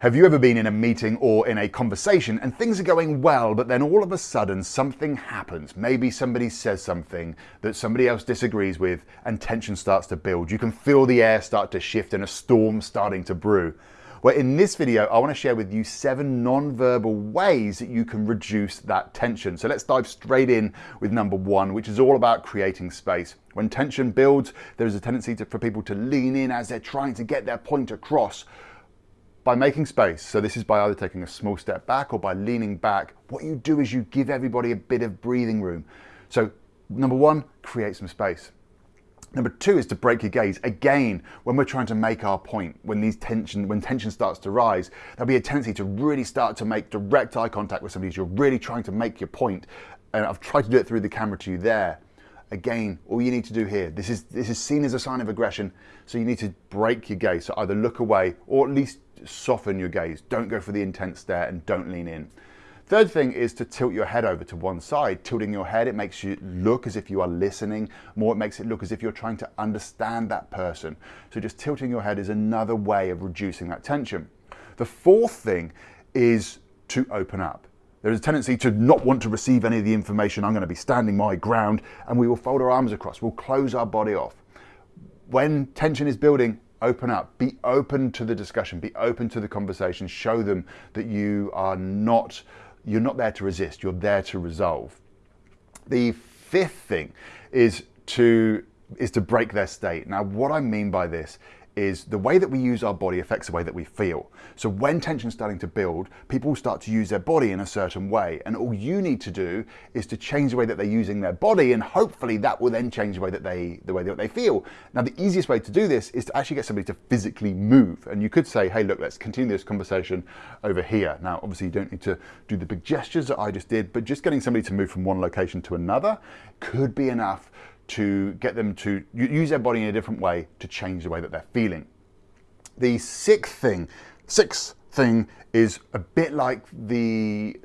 Have you ever been in a meeting or in a conversation and things are going well, but then all of a sudden something happens? Maybe somebody says something that somebody else disagrees with and tension starts to build. You can feel the air start to shift and a storm starting to brew. Well, in this video, I want to share with you seven non-verbal ways that you can reduce that tension. So let's dive straight in with number one, which is all about creating space. When tension builds, there is a tendency to, for people to lean in as they're trying to get their point across by making space, so this is by either taking a small step back or by leaning back, what you do is you give everybody a bit of breathing room. So number one, create some space. Number two is to break your gaze. Again, when we're trying to make our point, when these tension, when tension starts to rise, there'll be a tendency to really start to make direct eye contact with somebody as you're really trying to make your point. And I've tried to do it through the camera to you there. Again, all you need to do here, this is this is seen as a sign of aggression, so you need to break your gaze. So either look away or at least soften your gaze. Don't go for the intense stare and don't lean in. Third thing is to tilt your head over to one side. Tilting your head, it makes you look as if you are listening more. It makes it look as if you're trying to understand that person. So just tilting your head is another way of reducing that tension. The fourth thing is to open up. There is a tendency to not want to receive any of the information. I'm going to be standing my ground and we will fold our arms across. We'll close our body off. When tension is building, open up, be open to the discussion, be open to the conversation, show them that you are not, you're not there to resist, you're there to resolve. The fifth thing is to, is to break their state. Now, what I mean by this is the way that we use our body affects the way that we feel. So when tension's starting to build, people start to use their body in a certain way. And all you need to do is to change the way that they're using their body and hopefully that will then change the way that they the way that they feel. Now the easiest way to do this is to actually get somebody to physically move. And you could say, hey look, let's continue this conversation over here. Now obviously you don't need to do the big gestures that I just did, but just getting somebody to move from one location to another could be enough to get them to use their body in a different way to change the way that they're feeling. The sixth thing, sixth thing is a bit like the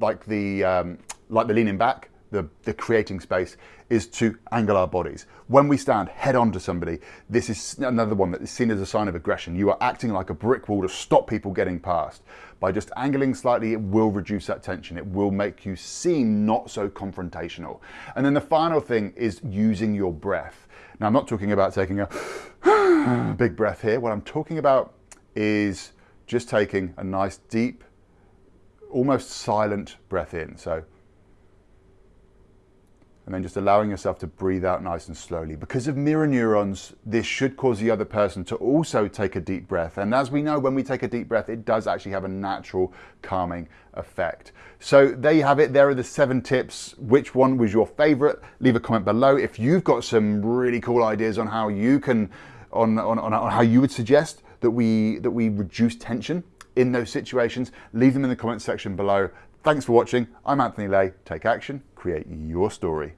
like the um, like the leaning back the, the creating space is to angle our bodies. When we stand head on to somebody, this is another one that is seen as a sign of aggression. You are acting like a brick wall to stop people getting past. By just angling slightly, it will reduce that tension. It will make you seem not so confrontational. And then the final thing is using your breath. Now, I'm not talking about taking a big breath here. What I'm talking about is just taking a nice deep, almost silent breath in. So and just allowing yourself to breathe out nice and slowly. Because of mirror neurons, this should cause the other person to also take a deep breath. And as we know, when we take a deep breath, it does actually have a natural calming effect. So there you have it. There are the seven tips. Which one was your favorite? Leave a comment below. If you've got some really cool ideas on how you can, on, on, on, on how you would suggest that we, that we reduce tension in those situations, leave them in the comment section below. Thanks for watching. I'm Anthony Lay. Take action, create your story.